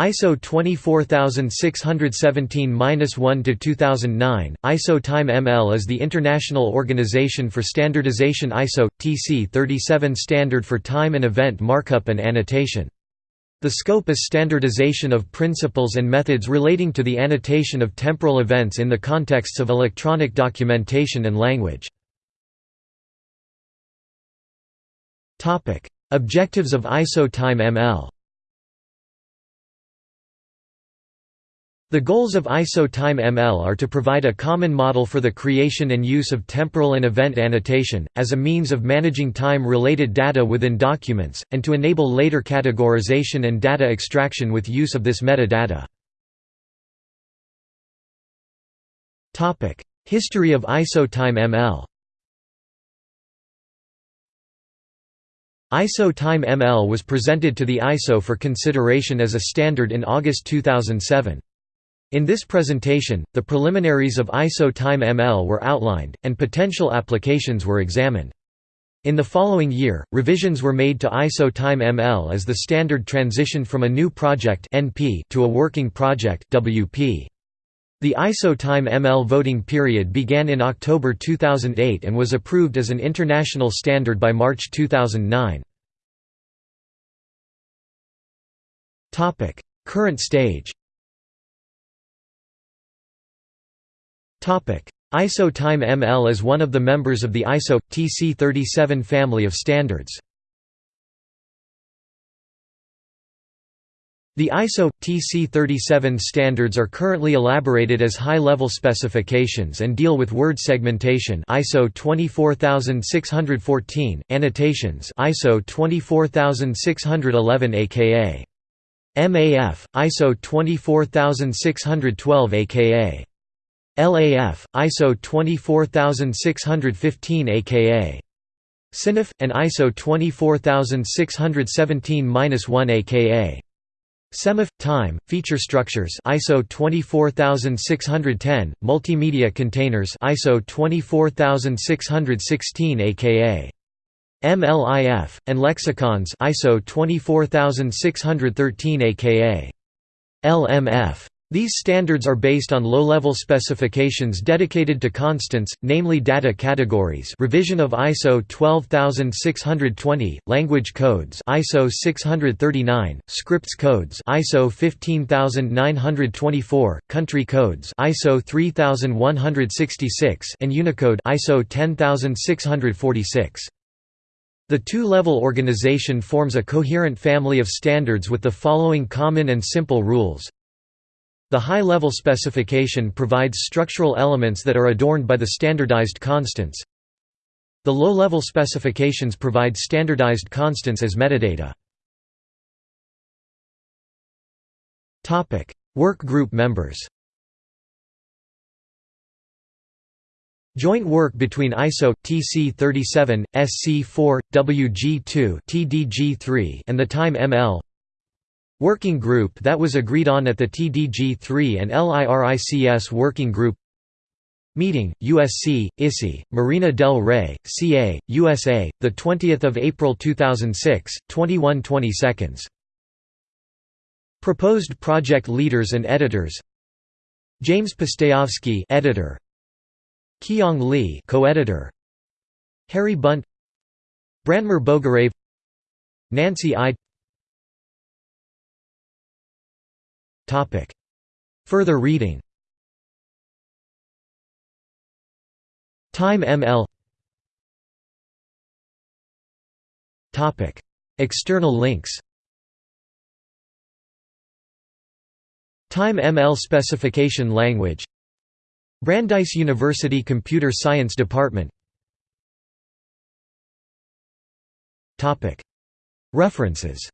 ISO 24617-1-2009, ISO Time ML is the International Organization for Standardization ISO, TC 37 standard for time and event markup and annotation. The scope is standardization of principles and methods relating to the annotation of temporal events in the contexts of electronic documentation and language. Objectives of ISO Time ML The goals of ISO Time ML are to provide a common model for the creation and use of temporal and event annotation, as a means of managing time-related data within documents, and to enable later categorization and data extraction with use of this metadata. History of ISO Time ML ISO Time ML was presented to the ISO for consideration as a standard in August 2007. In this presentation, the preliminaries of ISO Time ML were outlined, and potential applications were examined. In the following year, revisions were made to ISO Time ML as the standard transitioned from a new project NP to a working project WP. The ISO Time ML voting period began in October 2008 and was approved as an international standard by March 2009. Current stage ISO Time ML is one of the members of the ISO TC37 family of standards. The ISO TC37 standards are currently elaborated as high-level specifications and deal with word segmentation ISO 24614, annotations ISO 24611 aka MAF, ISO 24612 aka LAF, ISO 24615 aka SynAF, and ISO 24617-1 aka SemAF time feature structures ISO 24610 multimedia containers ISO 24616 aka MLIF and lexicons ISO 24613 aka LMF these standards are based on low-level specifications dedicated to constants, namely data categories revision of ISO 12620, language codes ISO 639, scripts codes ISO 15924, country codes ISO 3166 and Unicode ISO 10646. The two-level organization forms a coherent family of standards with the following common and simple rules the high-level specification provides structural elements that are adorned by the standardized constants. The low-level specifications provide standardized constants as metadata. Work group members Joint work between ISO TC37, SC4, WG2, TDG3 and the Time ML Working group that was agreed on at the TDG3 and LIRICS Working Group Meeting, USC, ISI, Marina del Rey, CA, USA, 20 April 2006, 21 seconds. Proposed project leaders and editors James Pustejovsky editor Kiyong Lee co-editor Harry Bunt Branimir Boguraev Nancy Ide Further reading. Time ML External links. Time ML specification language. Brandeis University Computer Science Department. References